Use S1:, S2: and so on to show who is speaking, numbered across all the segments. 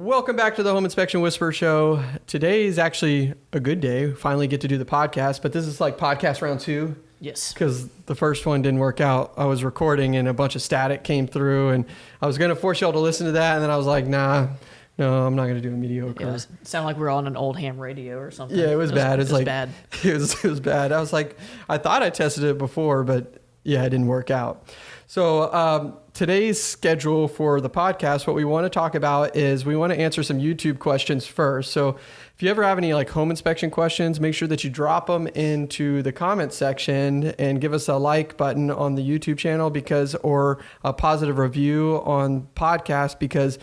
S1: Welcome back to the Home Inspection Whisper Show. Today is actually a good day. Finally get to do the podcast, but this is like podcast round two
S2: Yes.
S1: because the first one didn't work out. I was recording and a bunch of static came through, and I was going to force y'all to listen to that, and then I was like, nah, no, I'm not going to do a mediocre.
S2: It was it sounded like we were on an old ham radio or something.
S1: Yeah, it was bad. It was, like
S2: bad.
S1: It was it was bad. I was like, I thought I tested it before, but yeah, it didn't work out. So um, today's schedule for the podcast, what we want to talk about is we want to answer some YouTube questions first. So if you ever have any like home inspection questions, make sure that you drop them into the comment section and give us a like button on the YouTube channel because or a positive review on podcast because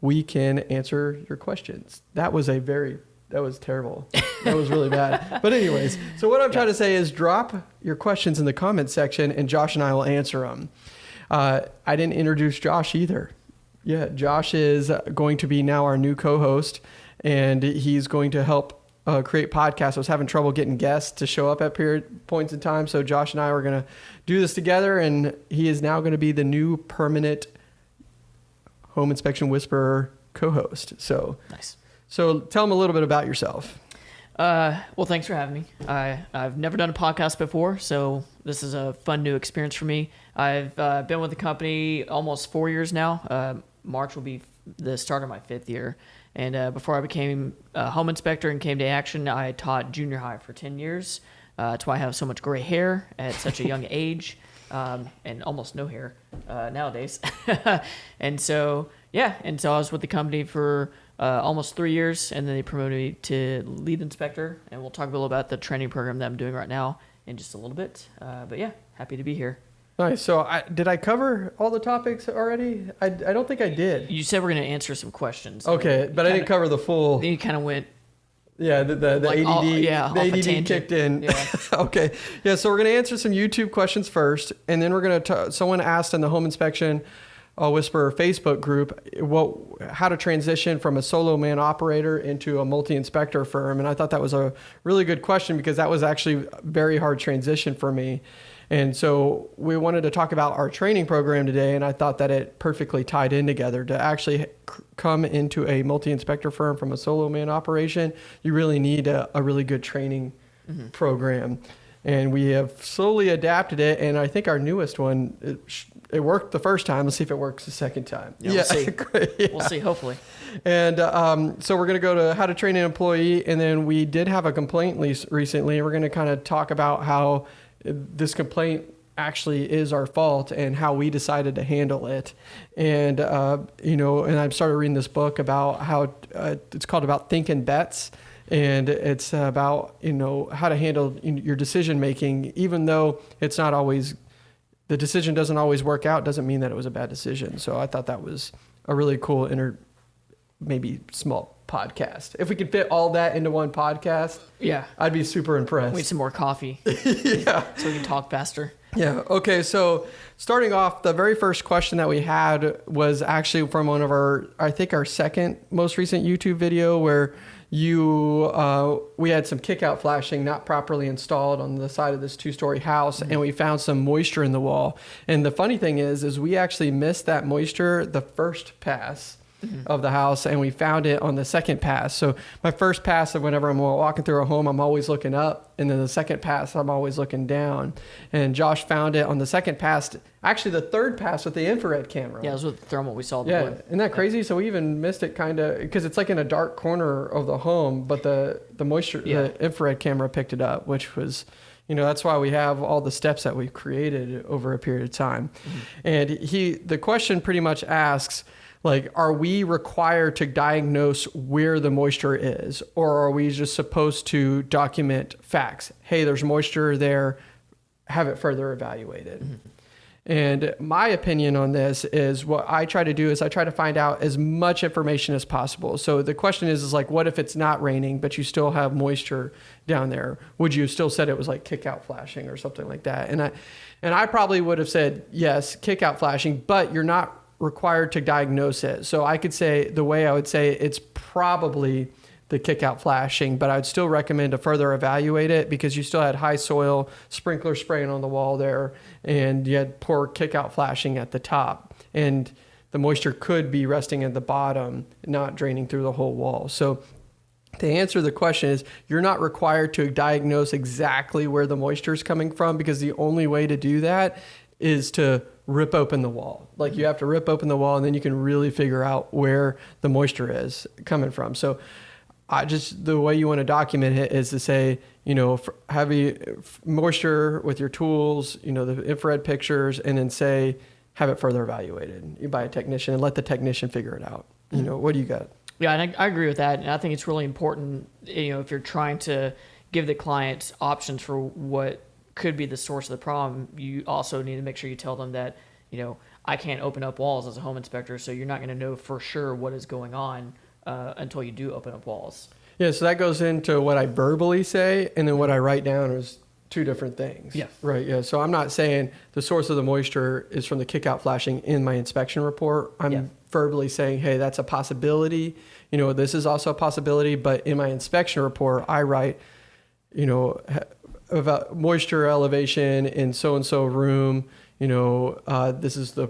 S1: we can answer your questions. That was a very that was terrible. That was really bad. But anyways, so what I'm trying to say is drop your questions in the comment section and Josh and I will answer them. Uh, I didn't introduce Josh either. Yeah, Josh is going to be now our new co-host and he's going to help uh, create podcasts. I was having trouble getting guests to show up at period points in time, so Josh and I were going to do this together and he is now going to be the new permanent home inspection whisperer co-host. So
S2: Nice.
S1: so tell them a little bit about yourself.
S2: Uh, well, thanks for having me. I I've never done a podcast before, so this is a fun new experience for me. I've uh, been with the company almost four years now. Uh, March will be the start of my fifth year. And uh, before I became a home inspector and came to Action, I taught junior high for ten years. Uh, that's why I have so much gray hair at such a young age, um, and almost no hair uh, nowadays. and so, yeah, and so I was with the company for uh, almost three years, and then they promoted me to lead inspector. And we'll talk a little about the training program that I'm doing right now in just a little bit. Uh, but yeah, happy to be here.
S1: Nice. So I, did I cover all the topics already? I, I don't think I did.
S2: You said we're going to answer some questions.
S1: Okay, but I didn't cover the full.
S2: Then you kind of went.
S1: Yeah, the the, the
S2: Like,
S1: ADD.
S2: all- yeah,
S1: the ADD kicked in.
S2: Yeah.
S1: okay. Yeah. So we're gonna answer some YouTube questions first, and then we're gonna. Someone asked in the home inspection. Uh, Whisperer Facebook group, what, how to transition from a solo man operator into a multi inspector firm, and I thought that was a really good question because that was actually a very hard transition for me. And so we wanted to talk about our training program today, and I thought that it perfectly tied in together. To actually come into a multi inspector firm from a solo man operation, you really need a, a really good training program. And we have slowly adapted it, and I think our newest one, it, worked the first time. Let's see if it works the second time.
S2: Yeah, we'll see.
S1: Yeah.
S2: We'll see. Hopefully.
S1: And um, so we're going to go to how to train an employee, and then we did have a complaint lease recently. We're going to kind of talk about how this complaint actually is our fault and how we decided to handle it. And uh, you know, and I started reading this book about how uh, it's called about thinking bets. And it's about you know how to handle your decision making, even though it's not always the decision doesn't always work out. Doesn't mean that it was a bad decision. So I thought that was a really cool inter maybe small podcast. If we could fit all that into one podcast,
S2: Yeah.
S1: I'd be super impressed.
S2: We need some more coffee
S1: yeah.
S2: so we can talk faster.
S1: Yeah. Okay. So starting off, the very first question that we had was actually from one of our, I think our second most recent YouTube video where you, uh, we had some kick out flashing not properly installed on the side of this two story house and we found some moisture in the wall. And the funny thing is, is we actually missed that moisture the first pass. Of the house, and we found it on the second pass. So my first pass of whenever I'm walking through a home, I'm always looking up, and then the second pass, I'm always looking down. And Josh found it on the second pass, actually the third pass with the infrared camera.
S2: Yeah, it was with the thermal we saw. The
S1: Yeah,
S2: wood.
S1: isn't that crazy? So we even missed it kind of because it's like in a dark corner of the home, but the the moisture,
S2: Yeah.
S1: the infrared camera picked it up, which was, you know, that's why we have all the steps that we've created over a period of time.
S2: Mm-hmm.
S1: And he, the question pretty much asks, like, are we required to diagnose where the moisture is, or are we just supposed to document facts? Hey, there's moisture there. Have it further evaluated. And my opinion on this is what I try to do is I try to find out as much information as possible. So the question is, is like, what if it's not raining, but you still have moisture down there? Would you still said it was like kick out flashing or something like that? And I, and I probably would have said yes, kick out flashing, but you're not required to diagnose it. So I could say the way I would say it's probably the kick out flashing, but I'd still recommend to further evaluate it because you still had high soil, sprinkler spraying on the wall there, and you had poor kick out flashing at the top. And the moisture could be resting at the bottom, not draining through the whole wall. So to answer the question is you're not required to diagnose exactly where the moisture is coming from because the only way to do that is to rip open the wall. Like you have to rip open the wall and then you can really figure out where the moisture is coming from. So I just the way you want to document it is to say, you know, heavy moisture with your tools, you know, the infrared pictures, and then say have it further evaluated by a technician and let the technician figure it out. You mm-hmm. know, what do you got?
S2: Yeah, and I, I agree with that, and I think it's really important. You know, if you're trying to give the client options for what could be the source of the problem, you also need to make sure you tell them that, you know, I can't open up walls as a home inspector, so you're not going to know for sure what is going on uh, until you do open up walls.
S1: Yeah, so that goes into what I verbally say, and then what I write down is two different things.
S2: Yeah.
S1: Right. Yeah. So I'm not saying the source of the moisture is from the kickout flashing in my inspection report. I'm yeah. verbally saying, hey, that's a possibility. You know, this is also a possibility. But in my inspection report, I write, you know, about moisture elevation in so and so room. You know, uh, this is the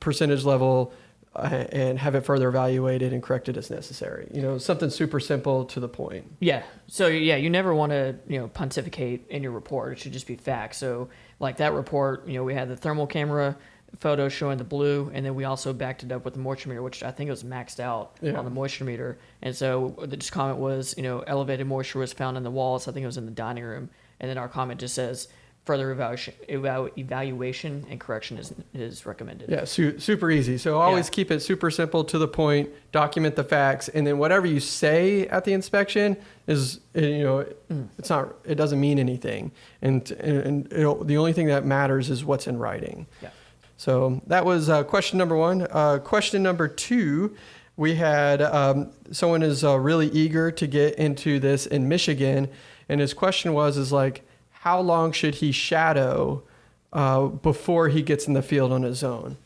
S1: percentage level uh, and have it further evaluated and corrected as necessary. You know, something super simple to the point.
S2: Yeah. So yeah, you never want to you know pontificate in your report. It should just be facts. So like that report, you know, we had the thermal camera photo showing the blue, and then we also backed it up with the moisture meter, which I think was maxed out yeah. on the moisture meter. And so the just comment was, you know, elevated moisture was found in the walls. I think it was in the dining room, and then our comment just says further evaluation, evaluation and correction is, is recommended.
S1: Yeah, su- super easy. So always yeah. keep it super simple to the point, document the facts, and then whatever you say at the inspection is, eh, you know, mm. it's not, it doesn't mean anything. And, and the only thing that matters is what's in writing.
S2: Yeah.
S1: So that was uh, question number one. Uh, question number two, we had um, someone is uh, really eager to get into this in Michigan. And his question was, is like, how long should he shadow uh, before he gets in the field on his own?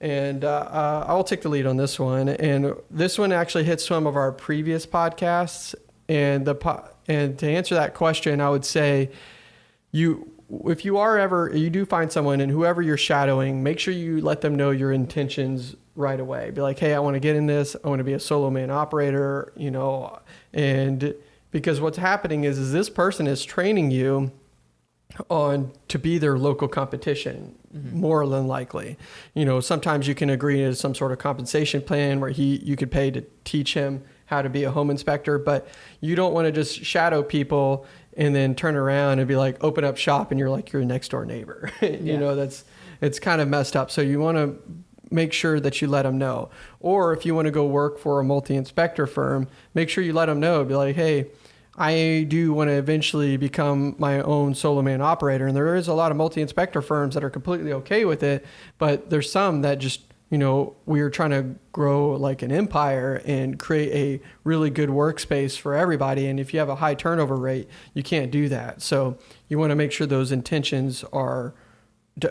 S1: And uh, uh, I'll take the lead on this one. And this one actually hits some of our previous podcasts. And the po- and to answer that question, I would say you if you are ever you do find someone and whoever you're shadowing, make sure you let them know your intentions right away. Be like, hey, I want to get in this. I want to be a solo man operator. You know, and because what's happening is is this person is training you on to be their local competition mm-hmm. more than likely. You know sometimes you can agree to some sort of compensation plan where he you could pay to teach him how to be a home inspector but you don't want to just shadow people and then turn around and be like open up shop and you're like your next door neighbor. You yeah. know that's it's kind of messed up. So you want to make sure that you let them know. Or if you want to go work for a multi-inspector firm make sure you let them know. Be like hey I do want to eventually become my own solo man operator. And there is a lot of multi inspector firms that are completely okay with it, but there's some that just, you know, we are trying to grow like an empire and create a really good workspace for everybody. And if you have a high turnover rate, you can't do that. So you want to make sure those intentions are d-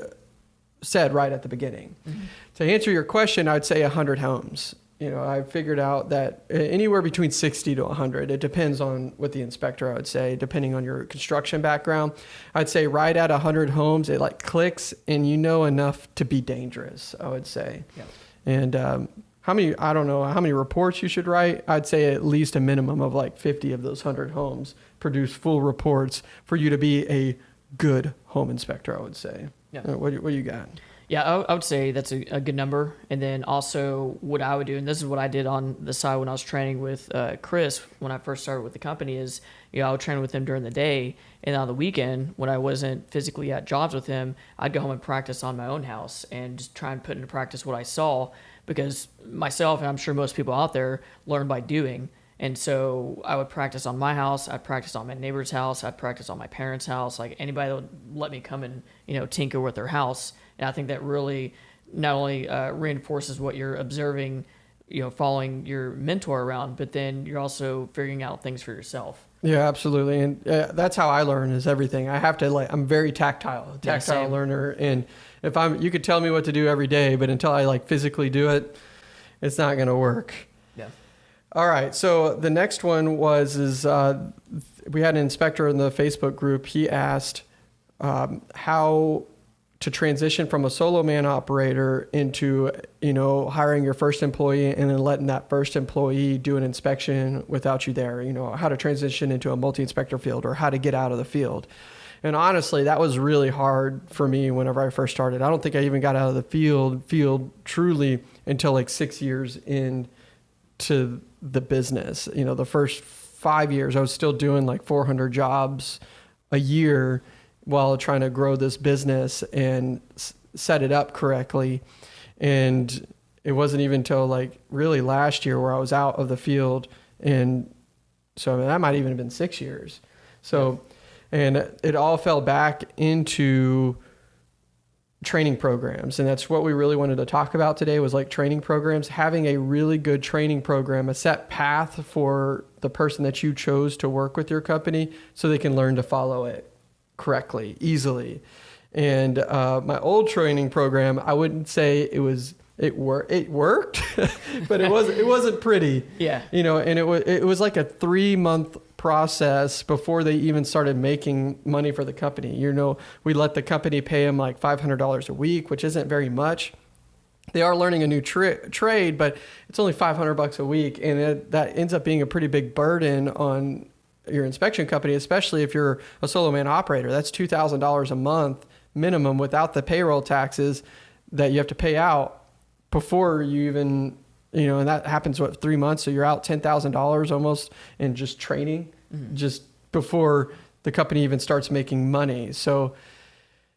S1: said right at the beginning. Mm-hmm. To answer your question, I'd say 100 homes you know, I figured out that anywhere between 60 to 100, it depends on what the inspector, I would say, depending on your construction background. I'd say right at 100 homes, it like clicks and you know enough to be dangerous, I would say.
S2: Yeah.
S1: And um, how many, I don't know how many reports you should write. I'd say at least a minimum of like 50 of those 100 homes produce full reports for you to be a good home inspector, I would say.
S2: Yeah.
S1: Uh, what, what do you got?
S2: Yeah, I, would say that's a, a, good number. And then also, what I would do, and this is what I did on the side when I was training with uh, Chris when I first started with the company, is you know I would train with him during the day, and on the weekend when I wasn't physically at jobs with him, I'd go home and practice on my own house and just try and put into practice what I saw because myself and I'm sure most people out there learn by doing. And so I would practice on my house. I'd practice on my neighbor's house. I'd practice on my parents' house. Like anybody that would let me come and you know tinker with their house. And I think that really not only uh, reinforces what you're observing, you know, following your mentor around, but then you're also figuring out things for yourself.
S1: Yeah, absolutely, and uh, that's how I learn is everything. I have to like I'm very tactile, tactile yeah, learner, and if I'm you could tell me what to do every day, but until I like physically do it, it's not going to work.
S2: Yeah.
S1: All right. So the next one was is uh, we had an inspector in the Facebook group. He asked um, how to transition from a solo man operator into you know hiring your first employee and then letting that first employee do an inspection without you there you know how to transition into a multi-inspector field or how to get out of the field and honestly that was really hard for me whenever i first started i don't think i even got out of the field field truly until like six years into the business you know the first five years i was still doing like 400 jobs a year while trying to grow this business and set it up correctly. And it wasn't even until like really last year where I was out of the field. And so I mean, that might even have been six years. So, and it all fell back into training programs and that's what we really wanted to talk about today was like training programs having a really good training program a set path for the person that you chose to work with your company so they can learn to follow it correctly, easily. And uh, my old training program, I wouldn't say it was it wor- it worked, but it was it wasn't pretty.
S2: Yeah.
S1: You know, and it was it was like a three month process before they even started making money for the company. You know, we let the company pay them like five hundred dollars a week, which isn't very much. They are learning a new tra- trade, but it's only five hundred bucks a week, and it, that ends up being a pretty big burden on your inspection company, especially if you're a solo man operator. That's two thousand dollars a month minimum without the payroll taxes that you have to pay out before you even you know, and that happens what three months, so you're out ten thousand dollars almost in just training, just before the company even starts making money. So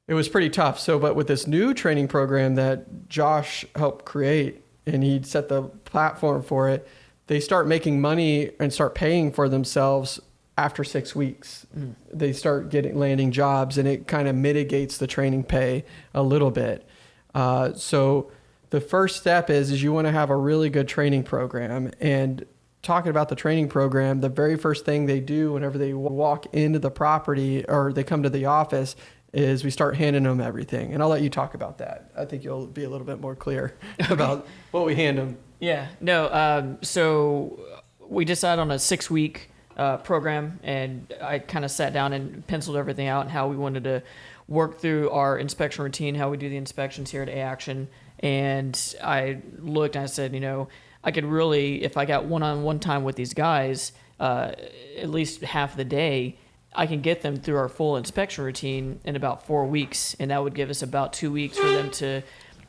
S1: it was pretty tough. So, but with this new training program that Josh helped create, and he set the platform for it, they start making money and start paying for themselves after six weeks. They start getting landing jobs, and it kind of mitigates the training pay a little bit. Uh, so the first step is is you want to have a really good training program. And talking about the training program the very first thing they do whenever they walk into the property or they come to the office is we start handing them everything. And i'll let you talk about that. I think you'll be a little bit more clear about what we hand them
S2: Yeah, no. Um, so we decided on a six week uh, program, and I kind of sat down and penciled everything out and how we wanted to work through our inspection routine, how we do the inspections here at A Action. And I looked and I said, you know, I could really, if I got one on one time with these guys, uh, at least half the day, I can get them through our full inspection routine in about four weeks. And that would give us about two weeks for them to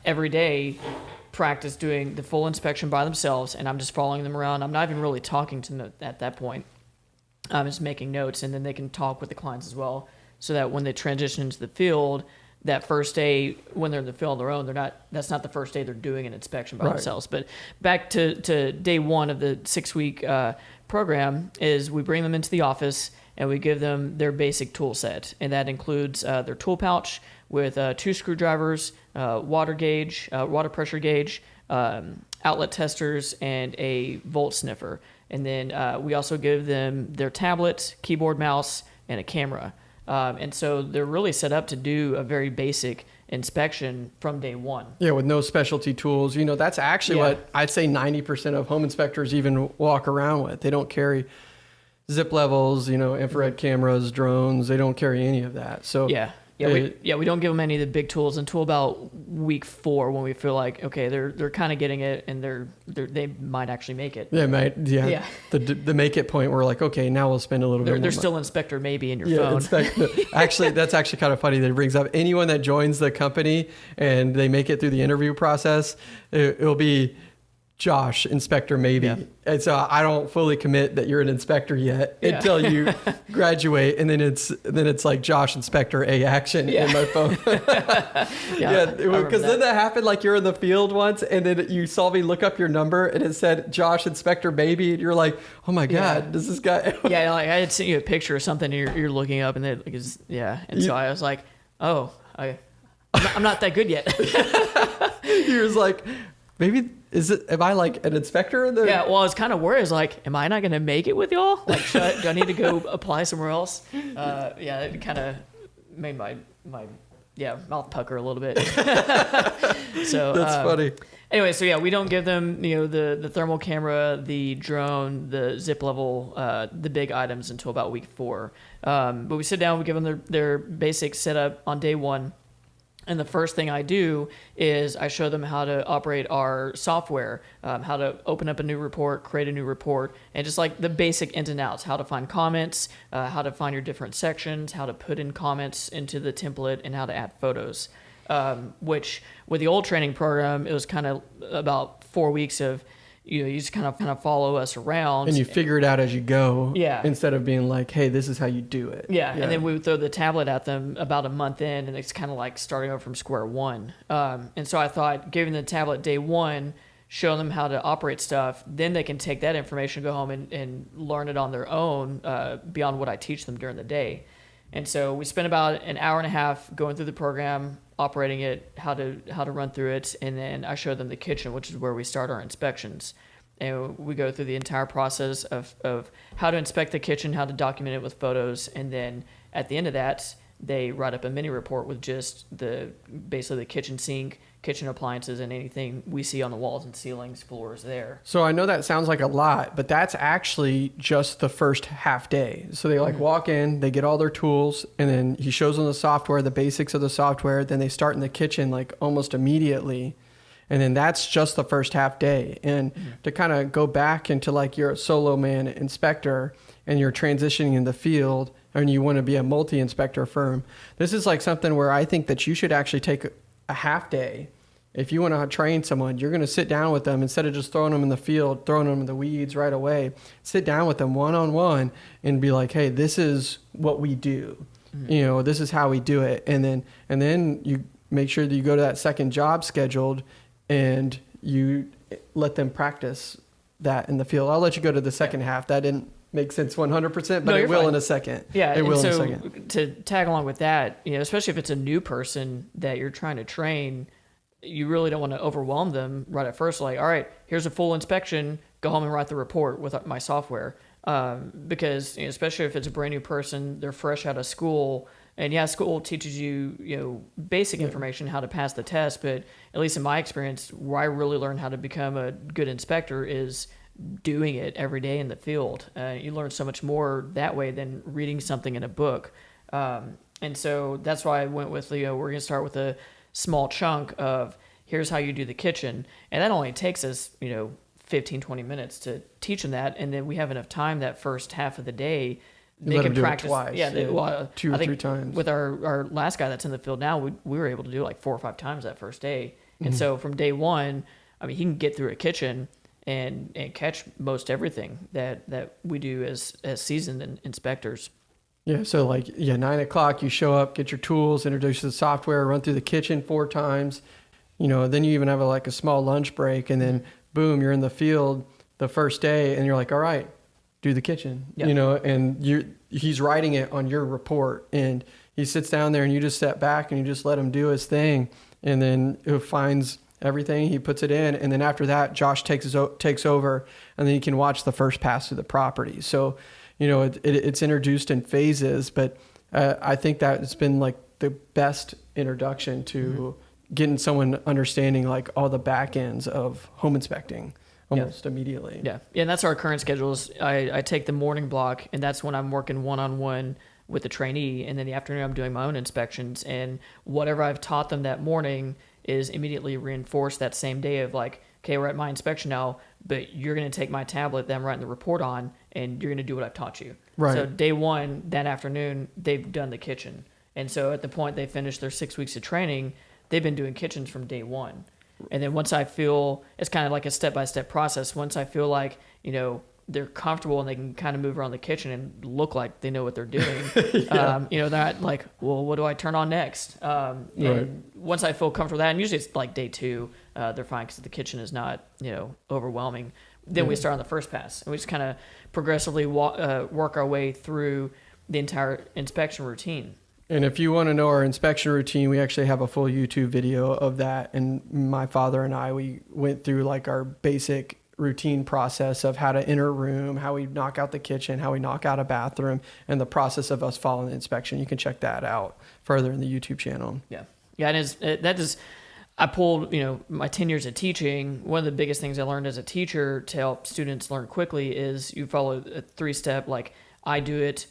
S2: every day practice doing the full inspection by themselves. And I'm just following them around. I'm not even really talking to them at that point. I'm just making notes, and then they can talk with the clients as well, so that when they transition into the field, that first day when they're in the field on their own, they're not. That's not the first day they're doing an inspection by
S1: Right.
S2: themselves. But back to to day one of the six week uh, program is we bring them into the office and we give them their basic tool set, and that includes uh, their tool pouch with uh, two screwdrivers, uh, water gauge, uh, water pressure gauge, um, outlet testers, and a volt sniffer. And then uh, we also give them their tablet, keyboard, mouse, and a camera. Um, and so they're really set up to do a very basic inspection from day one.
S1: yeah with no specialty tools you know that's actually
S2: Yeah.
S1: what i'd say 90% of home inspectors even walk around with they don't carry zip levels you know infrared cameras drones they don't carry any of that so
S2: Yeah. Yeah, we, yeah, we don't give them any of the big tools until about week four when we feel like okay, they're they're kind of getting it and they're, they're they might actually make it.
S1: Yeah, mate. Yeah.
S2: Yeah.
S1: The the make it point, we're like, okay, now we'll spend a little
S2: They're,
S1: bit.
S2: they're still inspector maybe in your
S1: yeah.
S2: phone.
S1: Actually, that's actually kind of funny that it brings up anyone that joins the company and they make it through the interview process. It, it'll be Josh, inspector, maybe.
S2: Yeah.
S1: And so I don't fully commit that you're an inspector yet
S2: Yeah.
S1: until you graduate, and then it's then it's like Josh, inspector, a action
S2: Yeah.
S1: in my phone.
S2: yeah,
S1: Yeah, because then that happened like you're in the field once, and then you saw me look up your number, and it said Josh Inspector Baby, and you're like, oh my god, does this guy?
S2: yeah, like I had sent you a picture or something. And you're, you're looking up, and it like, yeah, and so I was like, oh, I, I'm not, I'm not that good yet.
S1: he was like, maybe is it? Am I like an inspector? In the,
S2: yeah, well, I was kind of worried. I was like, am I not gonna make it with y'all? Like, should I, do I need to go apply somewhere else? Uh, yeah, it kind of made my my yeah mouth pucker a little bit. so
S1: that's
S2: um,
S1: funny.
S2: Anyway, so yeah, we don't give them you know the the thermal camera, the drone, the zip level, uh, the big items until about week four. Um, but we sit down, we give them their their basic setup on day one. And the first thing I do is I show them how to operate our software, um, how to open up a new report, create a new report, and just like the basic ins and outs how to find comments, uh, how to find your different sections, how to put in comments into the template, and how to add photos. Um, which, with the old training program, it was kind of about four weeks of you know, you just kind of kind of follow us around,
S1: and you figure it out as you go.
S2: Yeah.
S1: Instead of being like, "Hey, this is how you do it."
S2: Yeah, and then we would throw the tablet at them about a month in, and it's kind of like starting over from square one. Um, and so I thought, giving the tablet day one, show them how to operate stuff, then they can take that information, go home, and, and learn it on their own uh, beyond what I teach them during the day. And so we spent about an hour and a half going through the program, operating it, how to how to run through it, and then I show them the kitchen, which is where we start our inspections. And we go through the entire process of, of how to inspect the kitchen, how to document it with photos, and then at the end of that, they write up a mini report with just the basically the kitchen sink, kitchen appliances, and anything we see on the walls and ceilings, floors there.
S1: So I know that sounds like a lot, but that's actually just the first half day. So they like mm-hmm. walk in, they get all their tools, and then he shows them the software, the basics of the software. Then they start in the kitchen like almost immediately and then that's just the first half day and mm-hmm. to kind of go back into like you're a solo man inspector and you're transitioning in the field and you want to be a multi-inspector firm this is like something where i think that you should actually take a half day if you want to train someone you're going to sit down with them instead of just throwing them in the field throwing them in the weeds right away sit down with them one-on-one and be like hey this is what we do mm-hmm. you know this is how we do it and then and then you make sure that you go to that second job scheduled and you let them practice that in the field. I'll let you go to the second yeah. half. That didn't make sense 100%, but no, it will fine. in a second.
S2: Yeah,
S1: it will
S2: so
S1: in a second.
S2: To tag along with that, you know, especially if it's a new person that you're trying to train, you really don't want to overwhelm them right at first. Like, all right, here's a full inspection. Go home and write the report with my software. Um, because you know, especially if it's a brand new person, they're fresh out of school and yeah, school teaches you, you know, basic yeah. information how to pass the test, but at least in my experience, where I really learned how to become a good inspector is doing it every day in the field. Uh, you learn so much more that way than reading something in a book. Um, and so that's why I went with, you know, we're going to start with a small chunk of here's how you do the kitchen. And that only takes us, you know, 15, 20 minutes to teach them that. And then we have enough time that first half of the day
S1: they can practice. twice.
S2: Yeah, they, well,
S1: two or three times.
S2: With our, our last guy that's in the field now, we, we were able to do like four or five times that first day. And mm-hmm. so from day one, I mean, he can get through a kitchen and and catch most everything that that we do as as seasoned inspectors.
S1: Yeah, so like yeah, nine o'clock, you show up, get your tools, introduce the software, run through the kitchen four times. You know, then you even have a, like a small lunch break, and then boom, you're in the field the first day, and you're like, all right, do the kitchen, you know, and you he's writing it on your report and he sits down there and you just step back and you just let him do his thing and then he finds everything he puts it in and then after that Josh takes his, takes over and then you can watch the first pass through the property. So, you know, it, it, it's introduced in phases, but uh, I think that it's been like the best introduction to mm-hmm. getting someone understanding like all the back ends of home inspecting almost
S2: yeah.
S1: immediately.
S2: Yeah. yeah, and that's our current schedules. I, I take the morning block, and that's when I'm working one on one with the trainee, and then the afternoon I'm doing my own inspections, and whatever I've taught them that morning is immediately reinforced that same day of like, okay, we're at my inspection now, but you're going to take my tablet that I'm writing the report on, and you're going to do what I've taught you.
S1: Right.
S2: So day one that afternoon, they've done the kitchen, and so at the point they finish their six weeks of training, they've been doing kitchens from day one. And then once I feel it's kind of like a step by step process. Once I feel like you know they're comfortable and they can kind of move around the kitchen and look like they know what they're doing. yeah. um, you know, they're not like, well, what do I turn on next? Um, right. once I feel comfortable with that, and usually it's like day two, uh, they're fine because the kitchen is not, you know, overwhelming. Then yeah. we start on the first pass and we just kind of progressively walk, uh, work our way through the entire inspection routine.
S1: And if you want to know our inspection routine, we actually have a full YouTube video of that. And my father and I, we went through like our basic routine process of how to enter a room, how we knock out the kitchen, how we knock out a bathroom, and the process of us following the inspection. You can check that out further in the YouTube channel.
S2: Yeah. Yeah. And it's, it, that is, I pulled, you know, my 10 years of teaching. One of the biggest things I learned as a teacher to help students learn quickly is you follow a three step, like I do it,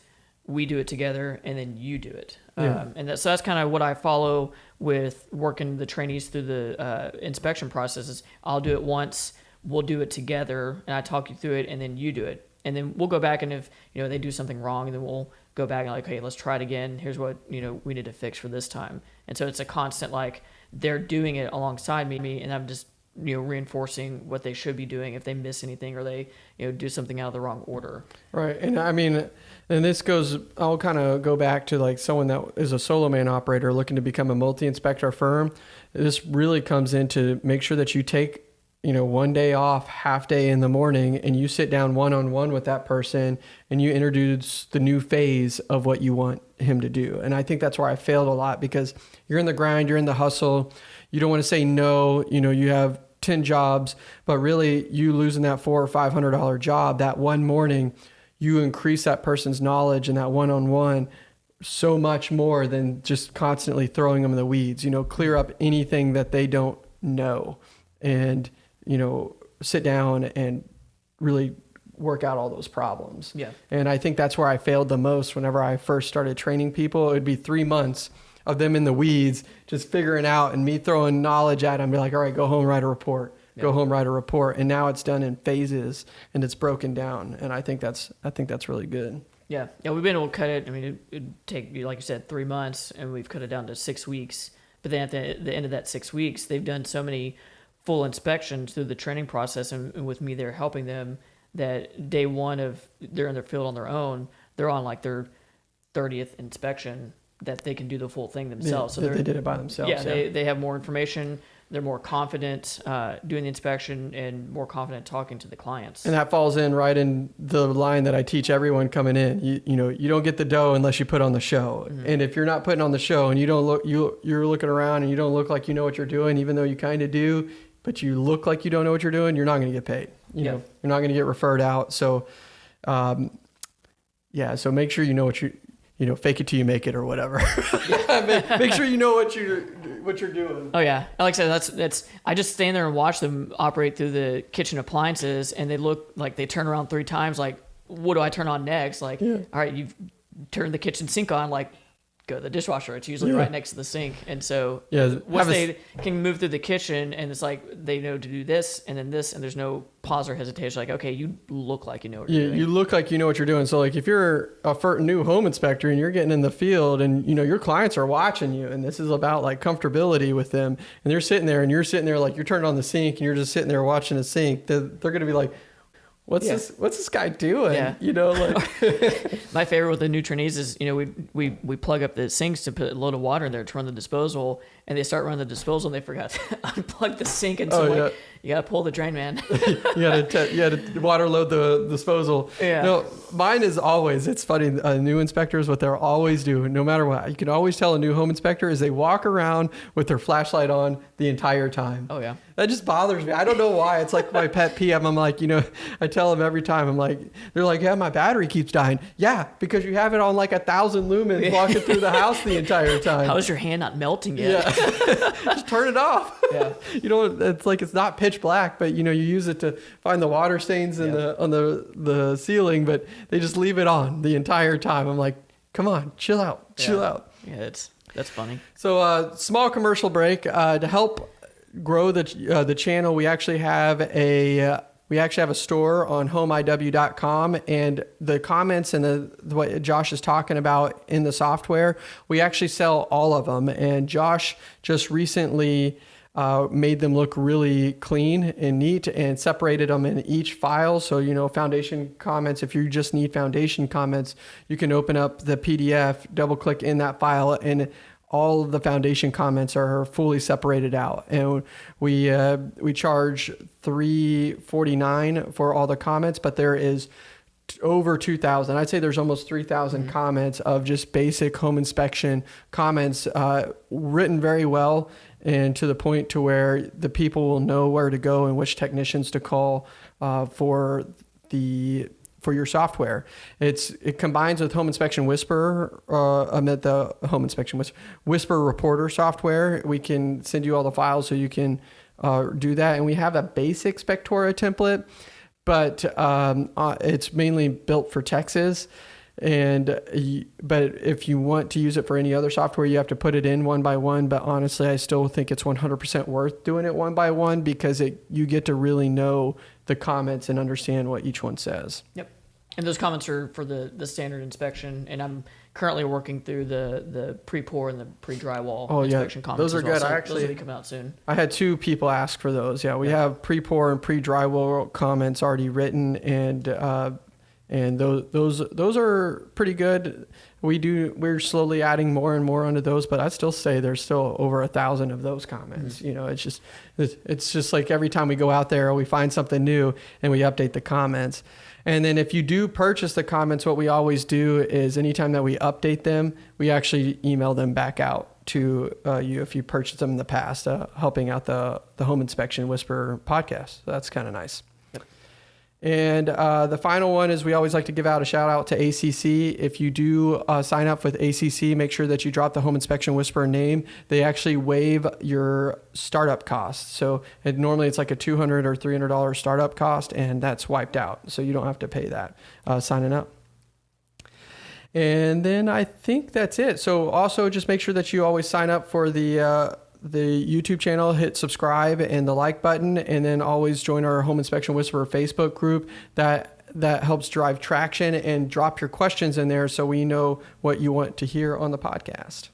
S2: we do it together, and then you do it.
S1: Yeah.
S2: Um, and that, so that's kind of what I follow with working the trainees through the uh, inspection processes. I'll do it once, we'll do it together, and I talk you through it, and then you do it, and then we'll go back and if you know they do something wrong, then we'll go back and like, hey, let's try it again. Here's what you know we need to fix for this time. And so it's a constant like they're doing it alongside me, and I'm just you know reinforcing what they should be doing if they miss anything or they you know do something out of the wrong order.
S1: Right. And I mean, and this goes, I'll kind of go back to like someone that is a solo man operator looking to become a multi inspector firm. This really comes into make sure that you take, you know, one day off, half day in the morning, and you sit down one on one with that person and you introduce the new phase of what you want him to do. And I think that's where I failed a lot because you're in the grind, you're in the hustle, you don't want to say no, you know, you have 10 jobs, but really you losing that four or five hundred dollar job that one morning, you increase that person's knowledge and that one on one so much more than just constantly throwing them in the weeds. You know, clear up anything that they don't know and, you know, sit down and really work out all those problems.
S2: Yeah.
S1: And I think that's where I failed the most whenever I first started training people. It would be three months of them in the weeds, just figuring out and me throwing knowledge at them, be like, all right, go home, write a report. Go home, write a report. And now it's done in phases and it's broken down. And I think that's I think that's really good.
S2: Yeah, yeah, we've been able to cut it. I mean, it, it'd take like you said three months, and we've cut it down to six weeks. But then at the, the end of that six weeks, they've done so many full inspections through the training process, and, and with me there helping them, that day one of they're in their field on their own, they're on like their thirtieth inspection that they can do the full thing themselves.
S1: Yeah,
S2: so they're,
S1: did it by themselves.
S2: yeah, they, they have more information. They're more confident uh, doing the inspection and more confident talking to the clients.
S1: And that falls in right in the line that I teach everyone coming in. You, you know, you don't get the dough unless you put on the show.
S2: Mm-hmm.
S1: And if you're not putting on the show and you don't look, you you're looking around and you don't look like you know what you're doing, even though you kind of do, but you look like you don't know what you're doing, you're not going to get paid. You
S2: Yeah.
S1: know, you're not going to get referred out. So, um, yeah. So make sure you know what you, you know, fake it till you make it or whatever. make, make sure you know what you're what you're doing.
S2: Oh yeah, like I said, that's that's. I just stand there and watch them operate through the kitchen appliances, and they look like they turn around three times. Like, what do I turn on next? Like,
S1: Yeah.
S2: all right, you've turned the kitchen sink on. Like, go to the dishwasher. It's usually
S1: Yeah.
S2: right next to the sink, and so
S1: Yeah,
S2: once
S1: have a
S2: they can move through the kitchen, and it's like they know to do this and then this, and there's no pause or hesitation. Like, okay, you look like you know what doing.
S1: you look like you know what you're doing. So like if you're a new home inspector and you're getting in the field and you know your clients are watching you and this is about like comfortability with them and they're sitting there and you're sitting there like you're turning on the sink and you're just sitting there watching the sink, they're, they're going to be like, what's
S2: Yeah.
S1: this, what's this guy doing?
S2: Yeah.
S1: You know, like,
S2: My favorite with the new trainees is, you know, we we we plug up the sinks to put a load of water in there to run the disposal, and they start running the disposal, and they forgot to unplug the sink, and so
S1: Oh,
S2: like,
S1: yeah.
S2: you gotta pull the drain, man.
S1: you got to you got to water load the disposal.
S2: Yeah.
S1: No, mine is always. It's funny. Uh, new inspectors, what they'll always do, no matter what, you can always tell a new home inspector is they walk around with their flashlight on the entire time.
S2: oh yeah,
S1: That just bothers me. I don't know why. It's like my pet peeve. I'm like, you know, I tell them every time. I'm like, they're like, yeah, my battery keeps dying. Yeah, because you have it on like a thousand lumens walking through the house the entire time.
S2: how is your hand not melting yet?
S1: yeah, just turn it off.
S2: Yeah.
S1: you know, it's like it's not pitch black, but you know, you use it to find the water stains in
S2: Yeah.
S1: the on the the ceiling, but they just leave it on the entire time. I'm like, come on, chill out, chill
S2: Yeah.
S1: out.
S2: Yeah, it's that's funny.
S1: So, uh, small commercial break uh, to help grow the uh, the channel. We actually have a uh, we actually have a store on homeiw.com, and the comments and the what Josh is talking about in the software, we actually sell all of them. And Josh just recently. Uh, made them look really clean and neat and separated them in each file. So, you know, foundation comments, if you just need foundation comments, you can open up the PDF, double click in that file, and all of the foundation comments are fully separated out. And we, uh, we charge three forty nine for all the comments, but there is over 2000 i'd say there's almost 3000 comments of just basic home inspection comments uh, written very well and to the point to where the people will know where to go and which technicians to call uh, for the for your software it's it combines with home inspection whisper uh, meant the home inspection whisper, whisper reporter software we can send you all the files so you can uh, do that and we have a basic spectora template but um, uh, it's mainly built for Texas. And but if you want to use it for any other software, you have to put it in one by one. But honestly, I still think it's 100% worth doing it one by one because it you get to really know the comments and understand what each one says.
S2: Yep. And those comments are for the, the standard inspection, and I'm currently working through the, the pre-pour and the pre-drywall
S1: Oh, yeah.
S2: inspection comments.
S1: Those are
S2: well.
S1: good.
S2: So
S1: I
S2: those
S1: actually-
S2: will be coming out soon.
S1: I had two people ask for those. Yeah, we
S2: Yeah.
S1: have pre-pour and pre-drywall comments already written, and uh, and those those those are pretty good. We do we're slowly adding more and more onto those, but I'd still say there's still over a thousand of those comments. You know, it's just it's, it's just like every time we go out there, we find something new and we update the comments. And then if you do purchase the comments, what we always do is anytime that we update them, we actually email them back out to uh, you if you purchased them in the past, uh, helping out the the Home Inspection Whisper podcast. So that's kind of nice. And uh, the final one is we always like to give out a shout out to ACC. If you do uh, sign up with ACC, make sure that you drop the Home Inspection Whisperer name. They actually waive your startup costs. So it, normally it's like a 200 or $300 startup cost, and that's wiped out. So you don't have to pay that uh, signing up. And then I think that's it. So also just make sure that you always sign up for the uh, the YouTube channel, hit subscribe and the like button, and then always join our Home Inspection Whisperer Facebook group. That that helps drive traction and drop your questions in there so we know what you want to hear on the podcast.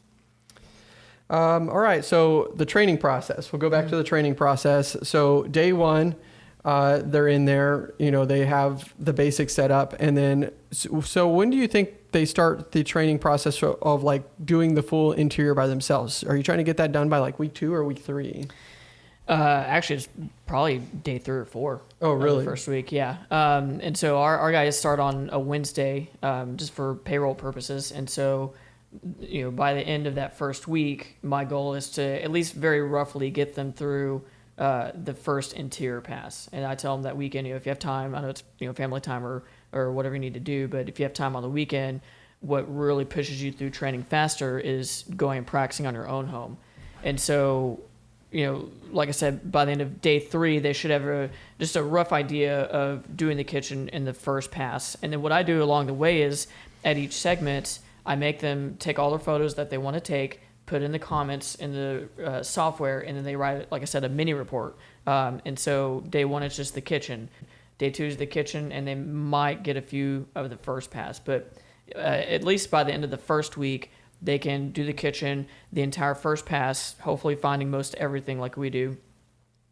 S1: Um, all right, so the training process. We'll go back to the training process. So day one, uh, they're in there. You know, they have the basics set up, and then so, so when do you think they start the training process of, of like doing the full interior by themselves? Are you trying to get that done by like week two or week three?
S2: Uh, actually, it's probably day three or four.
S1: Oh, really?
S2: first week, yeah. Um, and so our, our guys start on a Wednesday, um, just for payroll purposes. And so, you know, by the end of that first week, my goal is to at least very roughly get them through uh, the first interior pass. And I tell them that weekend, you know, if you have time, I know it's you know family time or or whatever you need to do, but if you have time on the weekend, what really pushes you through training faster is going and practicing on your own home. And so you know, like I said, by the end of day three, they should have a, just a rough idea of doing the kitchen in the first pass. And then what I do along the way is at each segment, I make them take all their photos that they want to take, put in the comments in the uh, software, and then they write, like I said, a mini report. Um, and so day one is just the kitchen, day two is the kitchen, and they might get a few of the first pass. But uh, at least by the end of the first week, they can do the kitchen, the entire first pass, hopefully finding most everything like we do.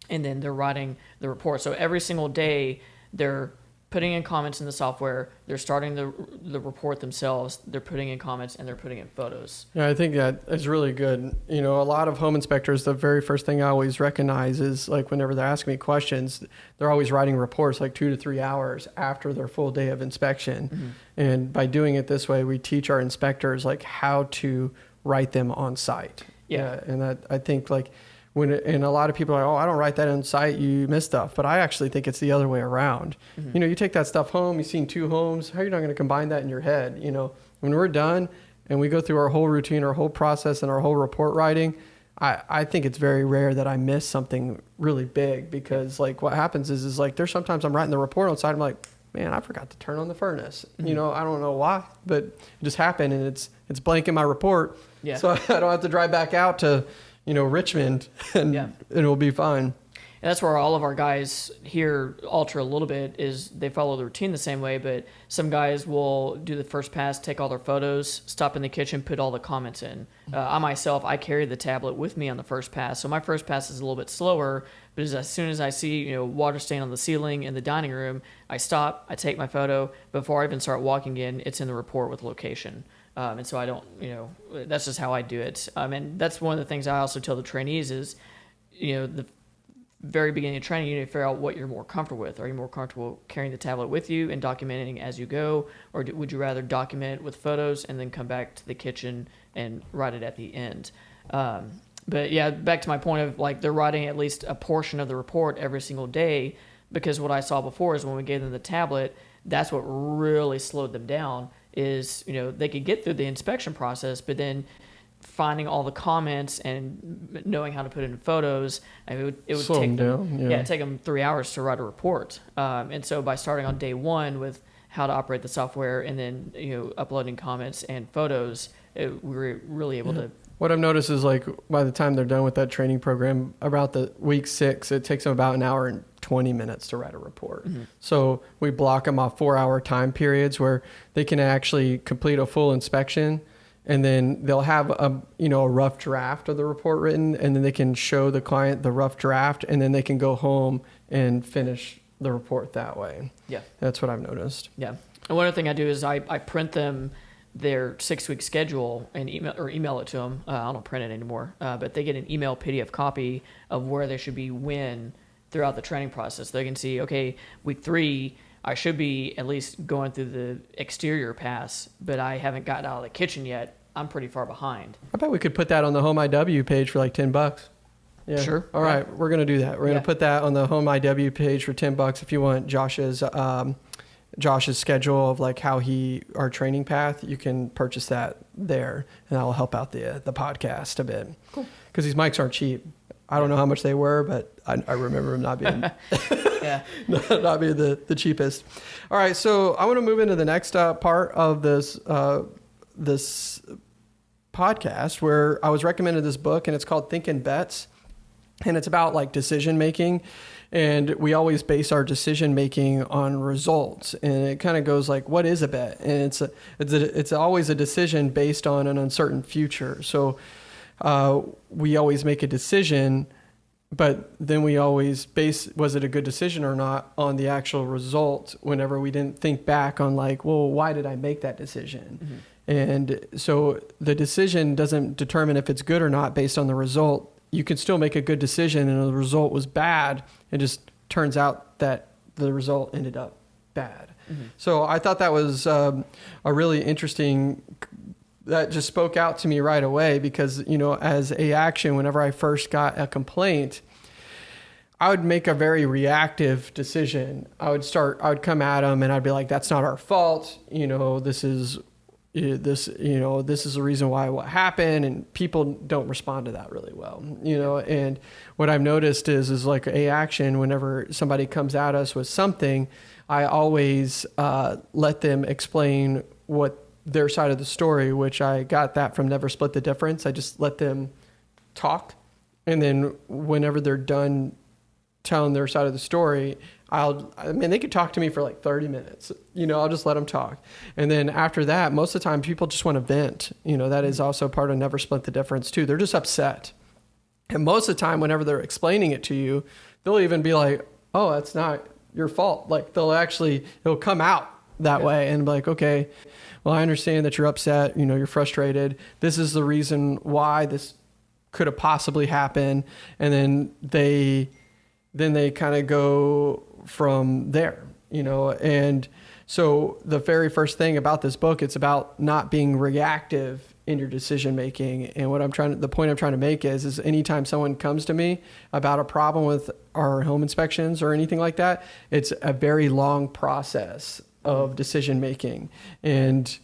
S2: And then they're writing the report. So every single day, they're putting in comments in the software. They're starting the the report themselves. They're putting in comments and they're putting in photos.
S1: Yeah, I think that is really good. You know, a lot of home inspectors, the very first thing I always recognize is like whenever they're asking me questions, they're always writing reports like two to three hours after their full day of inspection. Mm-hmm. And by doing it this way, we teach our inspectors like how to write them on site.
S2: Yeah.
S1: and that I think like when it, and a lot of people are, oh, I don't write that on site. You miss stuff, but I actually think it's the other way around. Mm-hmm. You know, you take that stuff home. You've seen two homes. How are you not going to combine that in your head? You know, when we're done and we go through our whole routine, our whole process, and our whole report writing, I, I think it's very rare that I miss something really big because like what happens is is like there's sometimes I'm writing the report on site. I'm like, man, I forgot to turn on the furnace. You mm-hmm. know, I don't know why, but it just happened and it's it's blank in my report.
S2: Yeah.
S1: So I don't have to drive back out to, you know, Richmond and
S2: Yeah.
S1: it'll be fine.
S2: And that's where all of our guys here alter a little bit is they follow the routine the same way, but some guys will do the first pass, take all their photos, stop in the kitchen, put all the comments in. Uh, I myself, I carry the tablet with me on the first pass, so my first pass is a little bit slower. But as, as soon as I see you know water stain on the ceiling in the dining room, I stop, I take my photo before I even start walking in. It's in the report with location. Um, and so I don't, you know, that's just how I do it. Um, and that's one of the things I also tell the trainees is, you know, the very beginning of training, you need to figure out what you're more comfortable with. Are you more comfortable carrying the tablet with you and documenting as you go, or do, would you rather document with photos and then come back to the kitchen and write it at the end? Um, but yeah, back to my point of like they're writing at least a portion of the report every single day because what I saw before is when we gave them the tablet, that's what really slowed them down. Is you know they could get through the inspection process, but then finding all the comments and knowing how to put in photos, I mean, it would, it would
S1: Slow
S2: take
S1: them down,
S2: yeah.
S1: yeah.
S2: take them three hours to write a report. Um, and so by starting on day one with how to operate the software, and then you know uploading comments and photos, it, we were really able to.
S1: What I've noticed is like by the time they're done with that training program, about the week six, it takes them about an hour and 20 minutes to write a report.
S2: Mm-hmm.
S1: So we block them off four hour time periods where they can actually complete a full inspection and then they'll have a you know a rough draft of the report written and then they can show the client the rough draft and then they can go home and finish the report that way.
S2: Yeah.
S1: That's what I've noticed.
S2: Yeah. And one other thing I do is I, I print them their six week schedule and email or email it to them. Uh, I don't print it anymore, uh, but they get an email PDF copy of where they should be when throughout the training process. They can see, okay, week three, I should be at least going through the exterior pass, but I haven't gotten out of the kitchen yet. I'm pretty far behind.
S1: I bet we could put that on the Home IW page for like 10 bucks. Yeah.
S2: Sure.
S1: All right, we're gonna do that. We're gonna put that on the Home IW page for 10 bucks if you want Josh's um, Josh's schedule of like how he our training path. You can purchase that there, and that will help out the the podcast a bit.
S2: Cool.
S1: Because these mics aren't cheap. I don't know how much they were, but I, I remember them not being
S2: Yeah.
S1: not being the, the cheapest. All right, so I want to move into the next uh, part of this uh, this podcast where I was recommended this book, and it's called Thinking Bets, and it's about like decision making, and we always base our decision making on results, and it kind of goes like, what is a bet? And it's a, it's a, it's always a decision based on an uncertain future. So uh, we always make a decision but then we always base was it a good decision or not on the actual result whenever we didn't think back on like well why did i make that decision? And so the decision doesn't determine if it's good or not based on the result. You can still make a good decision and the result was bad. It just turns out that the result ended up bad. So i thought that was um, a really interesting that just spoke out to me right away because you know as a action whenever i first got a complaint i would make a very reactive decision. I would start i would come at them and i'd be like that's not our fault. You know this is eh, this you know this is the reason why what happened. And people don't respond to that really well you know? And what i've noticed is is like a action whenever somebody comes at us with something i always uh, let them explain what their side of the story, which I got that from Never Split the Difference. I just let them talk. And then whenever they're done telling their side of the story, I'll, I mean, they could talk to me for like 30 minutes. You know, I'll just let them talk. And then after that, most of the time, people just want to vent. You know, that is mm-hmm. also part of Never Split the Difference, too. They're just upset. And most of the time, whenever they're explaining it to you, they'll even be like, oh, that's not your fault. Like, they'll actually, it'll come out that
S2: Yeah.
S1: way and be like, okay, well, I understand that you're upset, you know, you're frustrated. This is the reason why this could have possibly happened. And then they, then they kind of go from there, you know, and so the very first thing about this book, it's about not being reactive in your decision making. And what I'm trying to, the point I'm trying to make is, is anytime someone comes to me about a problem with our home inspections or anything like that, it's a very long process of decision making. And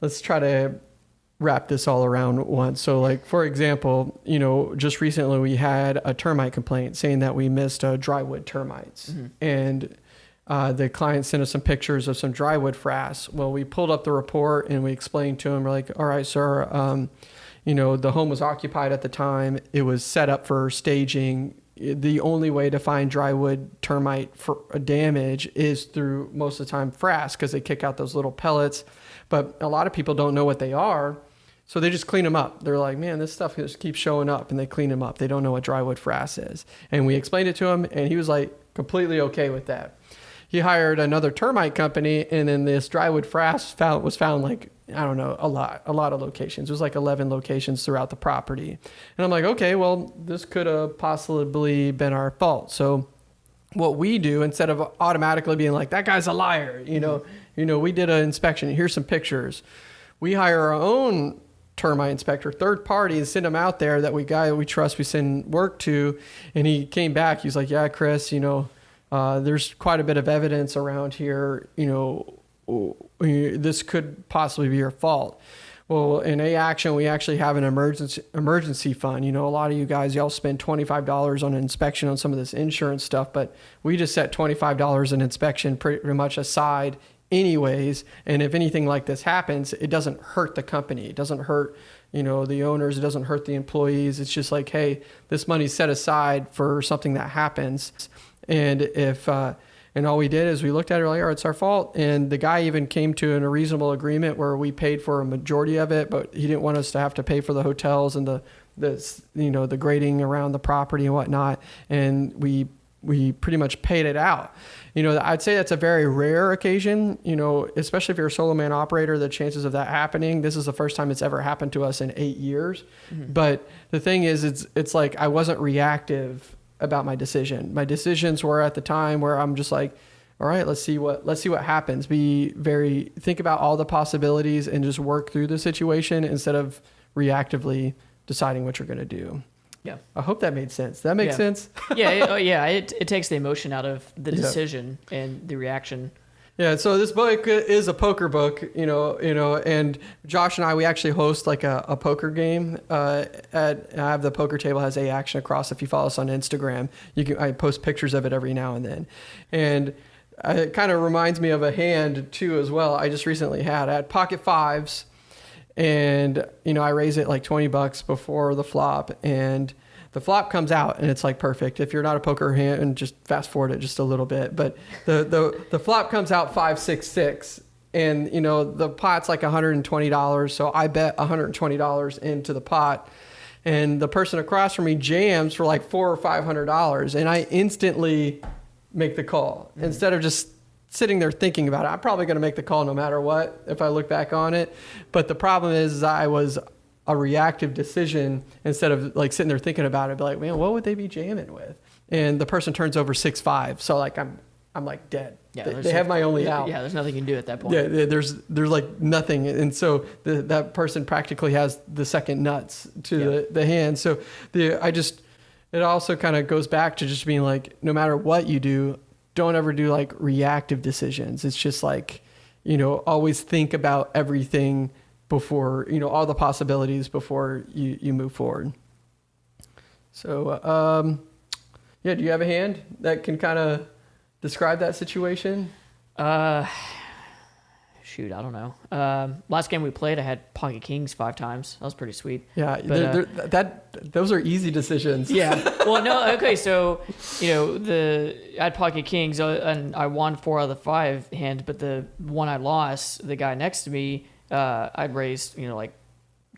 S1: let's try to wrap this all around once. So, like for example, you know, just recently we had a termite complaint saying that we missed uh, drywood termites, and uh, the client sent us some pictures of some drywood frass. Well, we pulled up the report and we explained to him, we're like, all right, sir, um, you know, the home was occupied at the time. It was set up for staging. The only way to find drywood termite for damage is through most of the time frass because they kick out those little pellets. But a lot of people don't know what they are. So they just clean them up. They're like, man, this stuff just keeps showing up, and they clean them up. They don't know what drywood frass is. And we explained it to him, and he was like completely okay with that. He hired another termite company, and then this drywood frass found, was found like I don't know a lot, a lot of locations. It was like 11 locations throughout the property. And I'm like, okay, well, this could have possibly been our fault. So what we do instead of automatically being like that guy's a liar you know you know we did an inspection here's some pictures we hire our own termite inspector third party and send him out there that we guy we trust we send work to and he came back he's like yeah chris you know uh, there's quite a bit of evidence around here you know this could possibly be your fault Well, in A Action, we actually have an emergency emergency fund. You know, a lot of you guys, y'all spend twenty five dollars on an inspection on some of this insurance stuff, but we just set twenty five dollars in inspection pretty much aside, anyways. And if anything like this happens, it doesn't hurt the company. It doesn't hurt, you know, the owners. It doesn't hurt the employees. It's just like, hey, this money's set aside for something that happens. And if uh, and all we did is we looked at it like, oh, it's our fault. And the guy even came to an, a reasonable agreement where we paid for a majority of it, but he didn't want us to have to pay for the hotels and the, the you know, the grading around the property and whatnot. And we, we pretty much paid it out. You know, I'd say that's a very rare occasion, you know, especially if you're a solo man operator, the chances of that happening, this is the first time it's ever happened to us in eight years. Mm-hmm. But the thing is, it's, it's like I wasn't reactive about my decision. My decisions were at the time where I'm just like, all right, let's see what let's see what happens. Be very think about all the possibilities and just work through the situation instead of reactively deciding what you're going to do.
S2: Yeah.
S1: I hope that made sense. That makes
S2: yeah.
S1: sense.
S2: yeah. It, oh, yeah. It, it takes the emotion out of the decision yeah. and the reaction.
S1: Yeah, so this book is a poker book, you know, you know, and Josh and I we actually host like a, a poker game. Uh, at I have the poker table has a action across. If you follow us on Instagram, you can I post pictures of it every now and then, and uh, it kind of reminds me of a hand too as well. I just recently had had pocket fives, and you know I raise it like twenty bucks before the flop, and the flop comes out and it's like perfect. If you're not a poker hand, and just fast forward it just a little bit, but the the the flop comes out five six six, and you know the pot's like 120 dollars. So I bet 120 dollars into the pot, and the person across from me jams for like four or five hundred dollars, and I instantly make the call mm-hmm. instead of just sitting there thinking about it. I'm probably going to make the call no matter what if I look back on it. But the problem is I was a reactive decision instead of like sitting there thinking about it. Be like, man, what would they be jamming with? And the person turns over six five, so like I'm I'm like dead. Yeah, they, they have my only out.
S2: Yeah, there's nothing you can do at that point.
S1: Yeah, there's there's like nothing, and so the, that person practically has the second nuts to yeah. the, the hand. So the I just it also kind of goes back to just being like, no matter what you do, don't ever do like reactive decisions. It's just like, you know, always think about everything before you know all the possibilities before you you move forward. So um, yeah, do you have a hand that can kind of describe that situation?
S2: Uh, shoot, I don't know. Um, last game we played, I had pocket kings five times. That was pretty sweet.
S1: Yeah, but, they're, uh, they're, that those are easy decisions.
S2: Yeah. Well, no, okay. So you know the I had pocket kings uh, and I won four out of the five hands, but the one I lost, the guy next to me uh, I'd raised, you know, like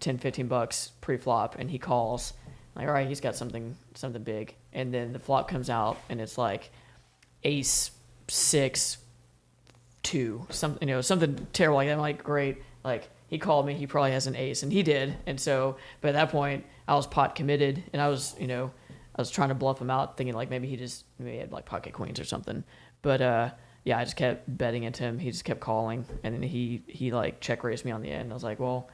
S2: 10, 15 bucks pre-flop, and he calls. like, all right, he's got something, something big. And then the flop comes out, and it's like ace six two, something, you know, something terrible like that. I'm like, great. Like he called me, he probably has an ace, and he did. And so, but at that point, I was pot committed, and I was, you know, I was trying to bluff him out, thinking like maybe he just maybe he had like pocket queens or something. But uh, yeah, I just kept betting into him. He just kept calling, and then he he like check raised me on the end. I was like, well,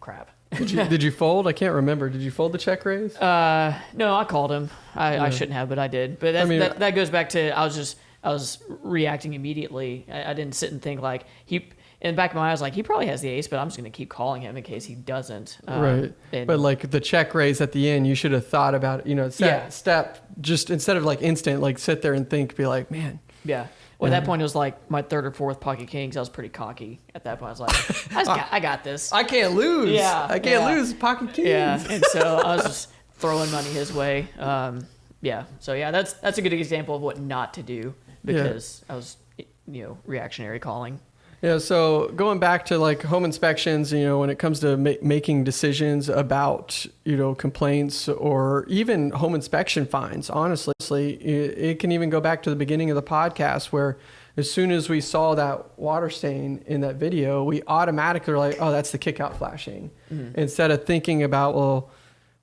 S2: crap.
S1: did you did you fold? I can't remember. Did you fold the check raise?
S2: Uh, no, I called him. I, yeah. I shouldn't have, but I did. But I mean, that that goes back to I was just I was reacting immediately. I, I didn't sit and think like he. In the back of my eyes, like he probably has the ace, but I'm just going to keep calling him in case he doesn't.
S1: Um, right. But like the check raise at the end, you should have thought about it. You know, set, yeah. step just instead of like instant, like sit there and think, be like, man.
S2: Yeah. Well, at that point, it was like my third or fourth pocket kings. I was pretty cocky at that point. I was like, I, got, I got this.
S1: I can't lose.
S2: Yeah,
S1: I can't
S2: yeah.
S1: lose pocket kings.
S2: Yeah, and so I was just throwing money his way. Um, yeah, so yeah, that's that's a good example of what not to do because yeah. I was, you know, reactionary calling.
S1: Yeah, so going back to like home inspections, you know, when it comes to ma- making decisions about, you know, complaints or even home inspection fines, honestly, it, it can even go back to the beginning of the podcast where as soon as we saw that water stain in that video, we automatically were like, oh, that's the kickout flashing. Mm-hmm. Instead of thinking about, well,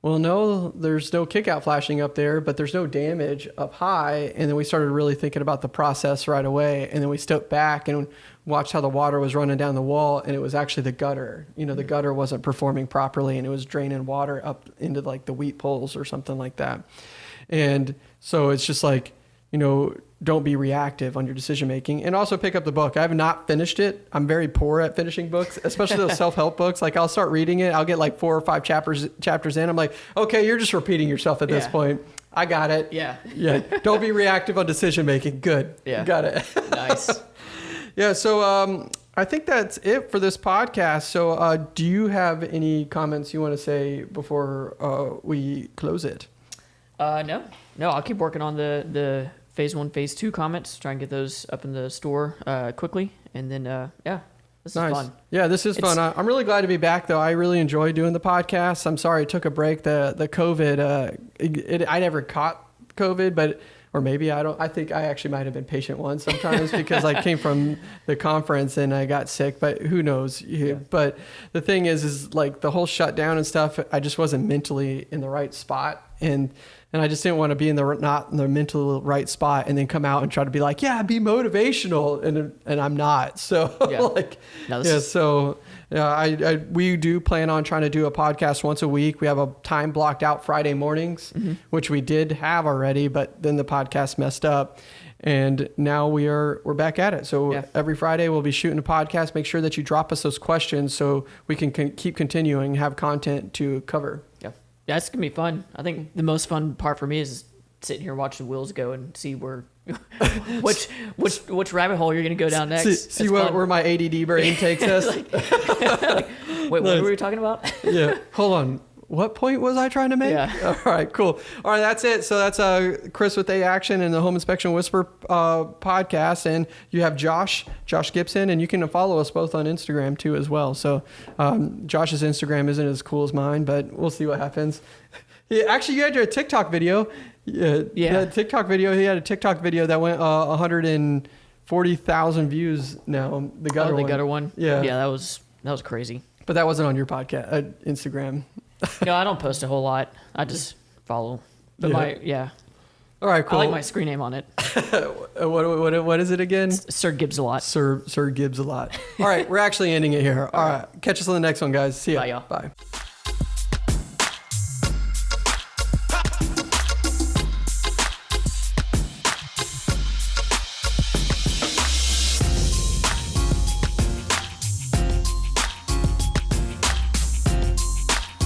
S1: well, no, there's no kickout flashing up there, but there's no damage up high. And then we started really thinking about the process right away. And then we stepped back and watched how the water was running down the wall, and it was actually the gutter. You know, the mm. gutter wasn't performing properly, and it was draining water up into like the weep holes or something like that. And so it's just like you know, don't be reactive on your decision making and also pick up the book. I have not finished it. I'm very poor at finishing books, especially those self-help books. Like I'll start reading it, I'll get like four or five chapters chapters in. I'm like, "Okay, you're just repeating yourself at this
S2: Yeah.
S1: point." I got it.
S2: Yeah.
S1: Yeah. Don't be reactive on decision making. Good.
S2: Yeah.
S1: Got it.
S2: Nice.
S1: Yeah, so um, I think that's it for this podcast. So, uh, do you have any comments you want to say before uh, we close it?
S2: Uh, no, no, I'll keep working on the the phase one, phase two comments. Try and get those up in the store uh, quickly, and then uh, yeah, this
S1: nice.
S2: is fun.
S1: Yeah, this is
S2: It's-
S1: fun. I, I'm really glad to be back, though. I really enjoy doing the podcast. I'm sorry it took a break. The the COVID, uh, it, it, I never caught COVID, but or maybe I don't. I think I actually might have been patient once sometimes because I came from the conference and I got sick. But who knows?
S2: Yeah.
S1: But the thing is, is like the whole shutdown and stuff. I just wasn't mentally in the right spot, and and I just didn't want to be in the not in the mental right spot, and then come out and try to be like, yeah, be motivational, and and I'm not. So
S2: Yeah.
S1: like,
S2: No,
S1: yeah. So yeah, I, I we do plan on trying to do a podcast once a week. We have a time blocked out Friday mornings,
S2: Mm-hmm.
S1: which we did have already, but then the podcast messed up. And now we are we're back at it. So
S2: Yeah.
S1: every Friday we'll be shooting a podcast. Make sure that you drop us those questions so we can con- keep continuing have content to cover.
S2: Yeah, yeah, it's gonna be fun. I think the most fun part for me is sitting here watching the wheels go and see where which which which rabbit hole you're gonna go down next.
S1: See, see where, where my ADD brain takes us.
S2: Wait, what were we talking about?
S1: yeah. Hold on. What point was I trying to make?
S2: Yeah.
S1: All right, cool. All right, that's it. So that's uh, Chris with A Action and the Home Inspection Whisper uh, podcast. And you have Josh, Josh Gibson, and you can follow us both on Instagram too as well. So um, Josh's Instagram isn't as cool as mine, but we'll see what happens. Yeah, actually, you had your TikTok video. Yeah,
S2: Yeah.
S1: TikTok video. He had a TikTok video that went uh, 140,000 views now. The gutter
S2: oh, the
S1: one.
S2: gutter one.
S1: Yeah.
S2: yeah, that was that was crazy.
S1: But that wasn't on your podcast, uh, Instagram.
S2: No, I don't post a whole lot. I just follow. But
S1: Yeah.
S2: my yeah,
S1: All right, cool.
S2: I like my screen name on it.
S1: What, what, what is it again?
S2: Sir Gibbs a lot.
S1: Sir Sir Gibbs a lot. All right, we're actually ending it here. All right, catch us on the next one, guys. See ya.
S2: Bye, y'all.
S1: Bye.